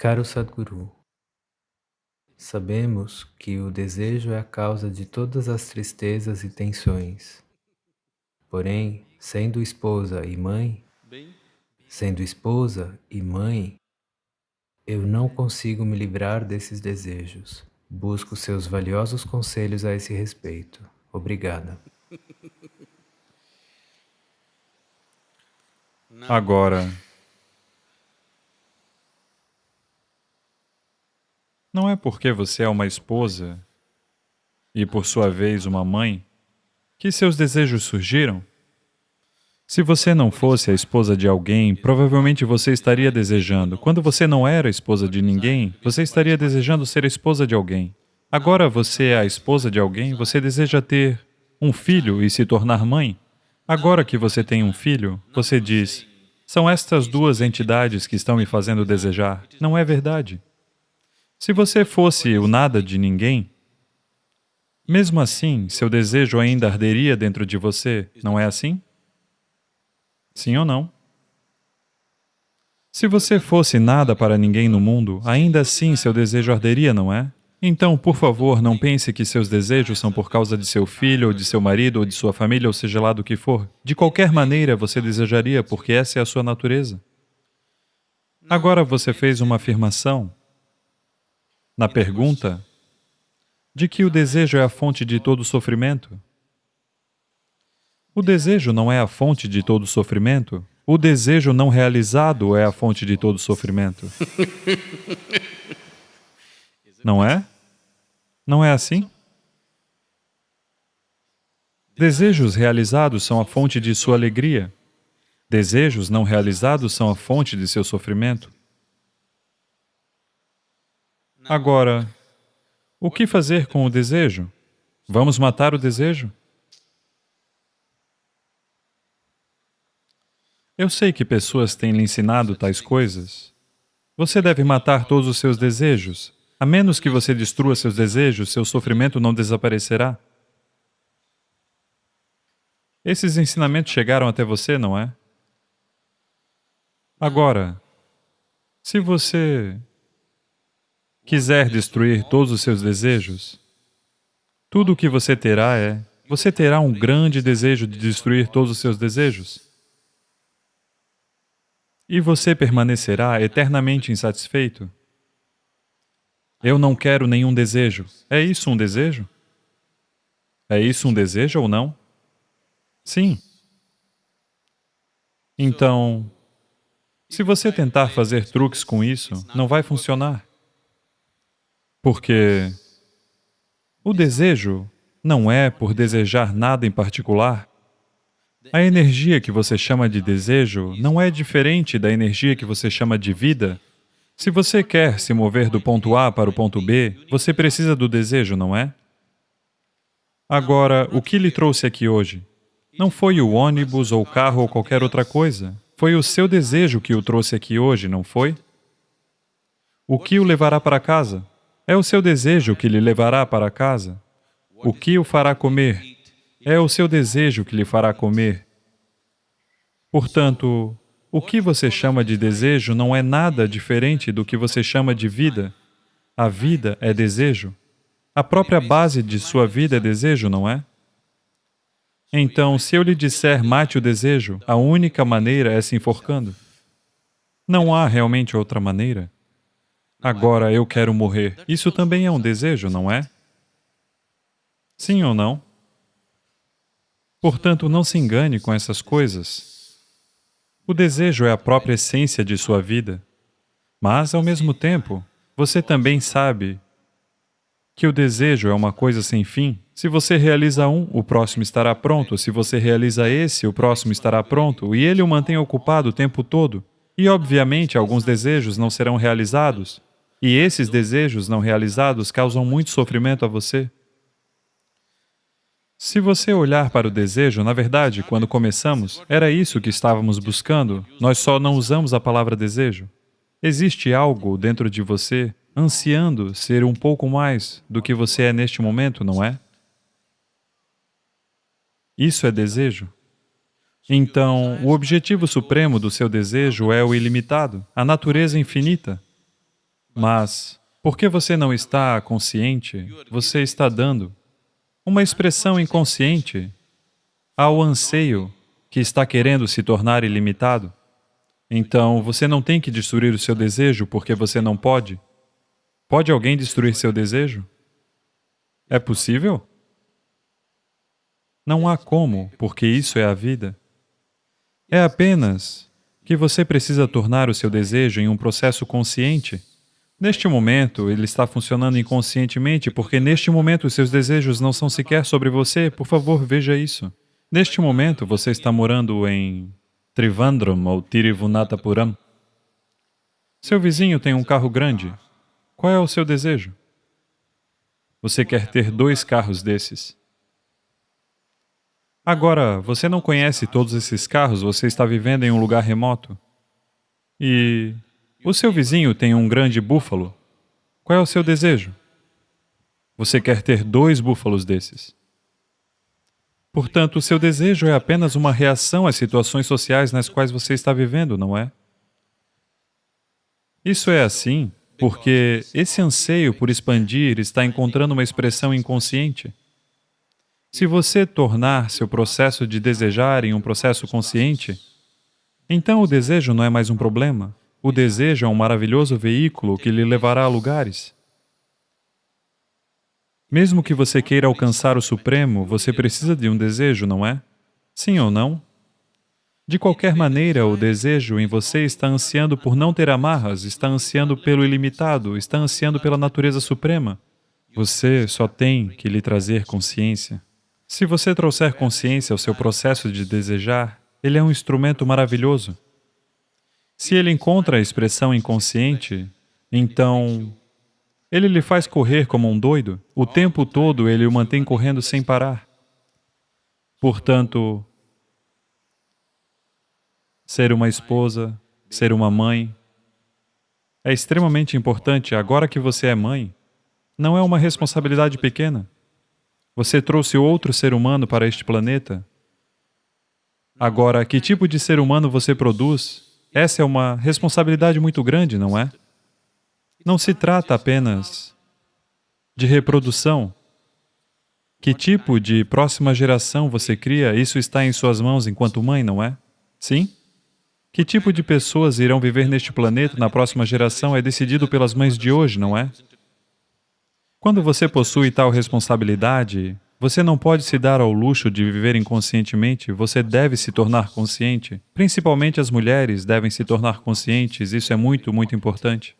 Caro Sadhguru, sabemos que o desejo é a causa de todas as tristezas e tensões. Porém, sendo esposa e mãe, sendo esposa e mãe, eu não consigo me livrar desses desejos. Busco seus valiosos conselhos a esse respeito. Obrigada. Agora, não é porque você é uma esposa e, por sua vez, uma mãe, que seus desejos surgiram. Se você não fosse a esposa de alguém, provavelmente você estaria desejando. Quando você não era esposa de ninguém, você estaria desejando ser esposa de alguém. Agora você é a esposa de alguém, você deseja ter um filho e se tornar mãe. Agora que você tem um filho, você diz, são estas duas entidades que estão me fazendo desejar. Não é verdade. Se você fosse o nada de ninguém, mesmo assim, seu desejo ainda arderia dentro de você, não é assim? Sim ou não? Se você fosse nada para ninguém no mundo, ainda assim seu desejo arderia, não é? Então, por favor, não pense que seus desejos são por causa de seu filho, ou de seu marido, ou de sua família, ou seja lá do que for. De qualquer maneira, você desejaria, porque essa é a sua natureza. Agora você fez uma afirmação na pergunta de que o desejo é a fonte de todo sofrimento. O desejo não é a fonte de todo sofrimento. O desejo não realizado é a fonte de todo sofrimento. Não é? Não é assim? Desejos realizados são a fonte de sua alegria. Desejos não realizados são a fonte de seu sofrimento. Agora, o que fazer com o desejo? Vamos matar o desejo? Eu sei que pessoas têm lhe ensinado tais coisas. Você deve matar todos os seus desejos. A menos que você destrua seus desejos, seu sofrimento não desaparecerá. Esses ensinamentos chegaram até você, não é? Agora, se você quiser destruir todos os seus desejos, tudo o que você terá é, você terá um grande desejo de destruir todos os seus desejos. E você permanecerá eternamente insatisfeito. Eu não quero nenhum desejo. É isso um desejo? É isso um desejo ou não? Sim. Então, se você tentar fazer truques com isso, não vai funcionar. Porque o desejo não é por desejar nada em particular, a energia que você chama de desejo não é diferente da energia que você chama de vida. Se você quer se mover do ponto A para o ponto B, você precisa do desejo, não é? Agora, o que lhe trouxe aqui hoje? Não foi o ônibus ou o carro ou qualquer outra coisa. Foi o seu desejo que o trouxe aqui hoje, não foi? O que o levará para casa? É o seu desejo que lhe levará para casa. O que o fará comer? É o seu desejo que lhe fará comer. Portanto, o que você chama de desejo não é nada diferente do que você chama de vida. A vida é desejo. A própria base de sua vida é desejo, não é? Então, se eu lhe disser mate o desejo, a única maneira é se enforcando. Não há realmente outra maneira. Agora eu quero morrer. Isso também é um desejo, não é? Sim ou não? Portanto, não se engane com essas coisas. O desejo é a própria essência de sua vida. Mas, ao mesmo tempo, você também sabe que o desejo é uma coisa sem fim. Se você realiza um, o próximo estará pronto. Se você realiza esse, o próximo estará pronto. E ele o mantém ocupado o tempo todo. E, obviamente, alguns desejos não serão realizados. E esses desejos não realizados causam muito sofrimento a você. Se você olhar para o desejo, na verdade, quando começamos, era isso que estávamos buscando, nós só não usamos a palavra desejo. Existe algo dentro de você ansiando ser um pouco mais do que você é neste momento, não é? Isso é desejo. Então, o objetivo supremo do seu desejo é o ilimitado, a natureza infinita. Mas, porque você não está consciente, você está dando uma expressão inconsciente ao anseio que está querendo se tornar ilimitado. Então, você não tem que destruir o seu desejo porque você não pode. Pode alguém destruir seu desejo? É possível? Não há como, porque isso é a vida. É apenas que você precisa tornar o seu desejo em um processo consciente. Neste momento, ele está funcionando inconscientemente, porque neste momento seus desejos não são sequer sobre você. Por favor, veja isso. Neste momento, você está morando em Trivandrum ou Tirivunatapuram. Seu vizinho tem um carro grande. Qual é o seu desejo? Você quer ter dois carros desses. Agora, você não conhece todos esses carros, você está vivendo em um lugar remoto. E o seu vizinho tem um grande búfalo. Qual é o seu desejo? Você quer ter dois búfalos desses. Portanto, o seu desejo é apenas uma reação às situações sociais nas quais você está vivendo, não é? Isso é assim porque esse anseio por expandir está encontrando uma expressão inconsciente. Se você tornar seu processo de desejar em um processo consciente, então o desejo não é mais um problema. O desejo é um maravilhoso veículo que lhe levará a lugares. Mesmo que você queira alcançar o Supremo, você precisa de um desejo, não é? Sim ou não? De qualquer maneira, o desejo em você está ansiando por não ter amarras, está ansiando pelo ilimitado, está ansiando pela natureza suprema. Você só tem que lhe trazer consciência. Se você trouxer consciência ao seu processo de desejar, ele é um instrumento maravilhoso. Se ele encontra a expressão inconsciente, então ele lhe faz correr como um doido. O tempo todo ele o mantém correndo sem parar. Portanto, ser uma esposa, ser uma mãe, é extremamente importante agora que você é mãe. Não é uma responsabilidade pequena. Você trouxe outro ser humano para este planeta. Agora, que tipo de ser humano você produz? Essa é uma responsabilidade muito grande, não é? Não se trata apenas de reprodução. Que tipo de próxima geração você cria, isso está em suas mãos enquanto mãe, não é? Sim? Que tipo de pessoas irão viver neste planeta na próxima geração é decidido pelas mães de hoje, não é? Quando você possui tal responsabilidade, você não pode se dar ao luxo de viver inconscientemente, você deve se tornar consciente. Principalmente as mulheres devem se tornar conscientes, isso é muito, muito importante.